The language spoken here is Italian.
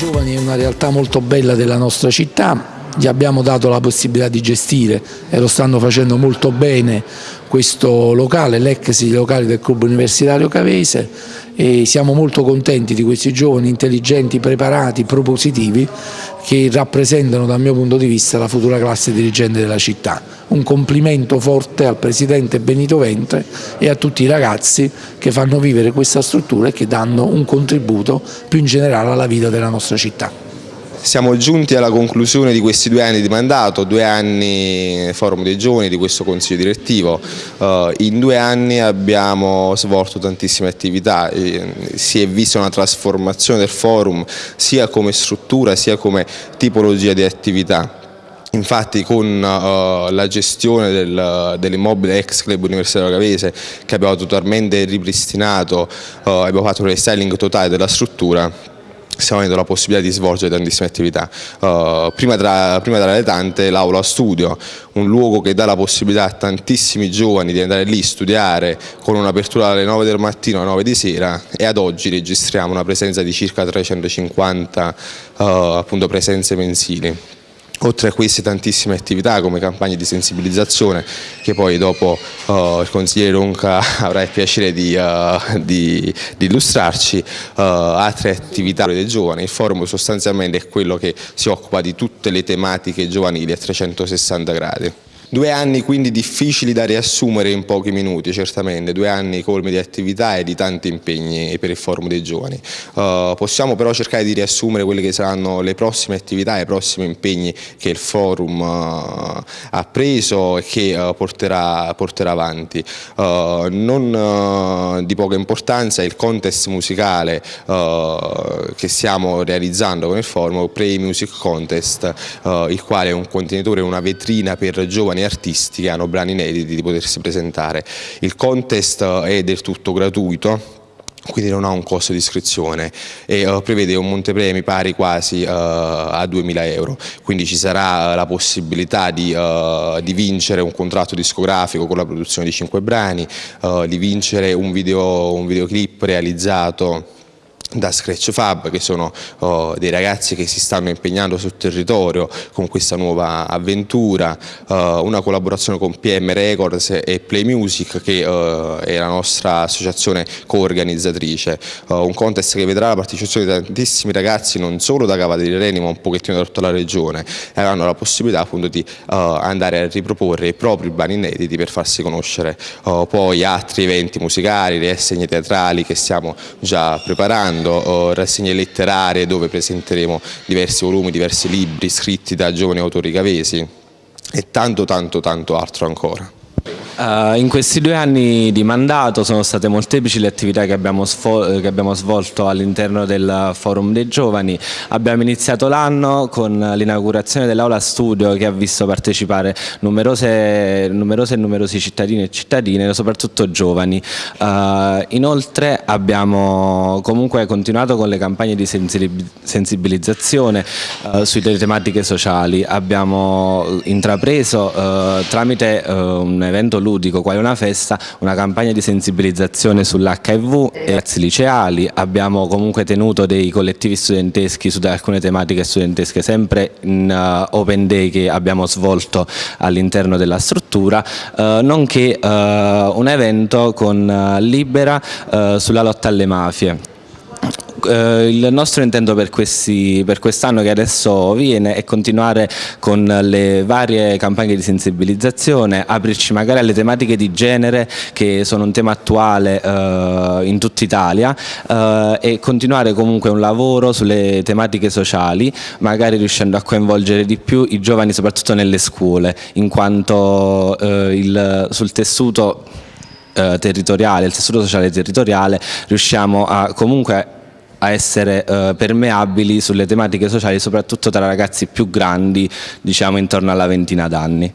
giovani è una realtà molto bella della nostra città, gli abbiamo dato la possibilità di gestire e lo stanno facendo molto bene questo locale, l'ex locale del Club Universitario Cavese e siamo molto contenti di questi giovani intelligenti, preparati, propositivi che rappresentano dal mio punto di vista la futura classe dirigente della città. Un complimento forte al Presidente Benito Ventre e a tutti i ragazzi che fanno vivere questa struttura e che danno un contributo più in generale alla vita della nostra città. Siamo giunti alla conclusione di questi due anni di mandato, due anni forum dei giovani di questo consiglio direttivo. Uh, in due anni abbiamo svolto tantissime attività, si è vista una trasformazione del forum sia come struttura sia come tipologia di attività. Infatti con uh, la gestione del, dell'immobile ex club universitario Cavese che abbiamo totalmente ripristinato, uh, abbiamo fatto un restyling totale della struttura, stiamo avendo la possibilità di svolgere tantissime attività. Uh, prima, tra, prima tra le tante l'aula studio, un luogo che dà la possibilità a tantissimi giovani di andare lì, studiare con un'apertura dalle 9 del mattino alle 9 di sera e ad oggi registriamo una presenza di circa 350 uh, appunto, presenze mensili oltre a queste tantissime attività come campagne di sensibilizzazione che poi dopo uh, il consigliere Ronca avrà il piacere di, uh, di, di illustrarci, uh, altre attività dei giovani, il forum sostanzialmente è quello che si occupa di tutte le tematiche giovanili a 360 gradi. Due anni quindi difficili da riassumere in pochi minuti, certamente, due anni colmi di attività e di tanti impegni per il forum dei giovani. Uh, possiamo però cercare di riassumere quelle che saranno le prossime attività i prossimi impegni che il forum uh, ha preso e che uh, porterà, porterà, avanti. non di poca importanza il contest musicale che stiamo realizzando con il forum, Play Music Contest, il quale è un contenitore, una vetrina per giovani giovani artisti che hanno brani inediti di potersi presentare. Il contest è del tutto gratuito, quindi non ha un costo di iscrizione e uh, prevede un montepremi pari quasi uh, a 2.000 euro, quindi ci sarà la possibilità di, uh, di, vincere un contratto discografico con la produzione di 5 brani, di vincere un, video, un videoclip realizzato da Scratch Fab che sono oh, dei ragazzi che si stanno impegnando sul territorio con questa nuova avventura, uh, una collaborazione con PM Records e Play Music che uh, è la nostra associazione co-organizzatrice, uh, un contest che vedrà la partecipazione di tantissimi ragazzi non solo da Cava dei Reni ma un pochettino da tutta la regione e avranno la possibilità appunto di andare a riproporre i propri brani inediti per farsi conoscere. Poi altri eventi musicali, le assegne teatrali che stiamo già preparando organizzando rassegne letterarie dove presenteremo diversi volumi, diversi libri scritti da giovani autori cavesi e tanto tanto tanto altro ancora. Uh, in questi due anni di mandato sono state molteplici le attività che abbiamo, che abbiamo svolto all'interno del Forum dei Giovani. Abbiamo iniziato l'anno con l'inaugurazione dell'aula studio che ha visto partecipare numerose, numerose e numerosi cittadini e cittadine, soprattutto giovani. Uh, inoltre abbiamo comunque continuato con le campagne di sensibilizzazione uh, sulle tematiche sociali. Abbiamo intrapreso tramite un evento ludico, quale una festa, una campagna di sensibilizzazione sull'HIV e ragazzi liceali, abbiamo comunque tenuto dei collettivi studenteschi su alcune tematiche studentesche sempre in uh, open day che abbiamo svolto all'interno della struttura, uh, nonché uh, un evento con Libera sulla lotta alle mafie eh, il nostro intento per, quest'anno che adesso viene è continuare con le varie campagne di sensibilizzazione, aprirci magari alle tematiche di genere che sono un tema attuale eh, in tutta Italia eh, e continuare comunque un lavoro sulle tematiche sociali, magari riuscendo a coinvolgere di più i giovani soprattutto nelle scuole, in quanto eh, il, sul tessuto eh, territoriale, il tessuto sociale territoriale riusciamo a comunque a essere eh, permeabili sulle tematiche sociali soprattutto tra ragazzi più grandi diciamo intorno alla ventina d'anni.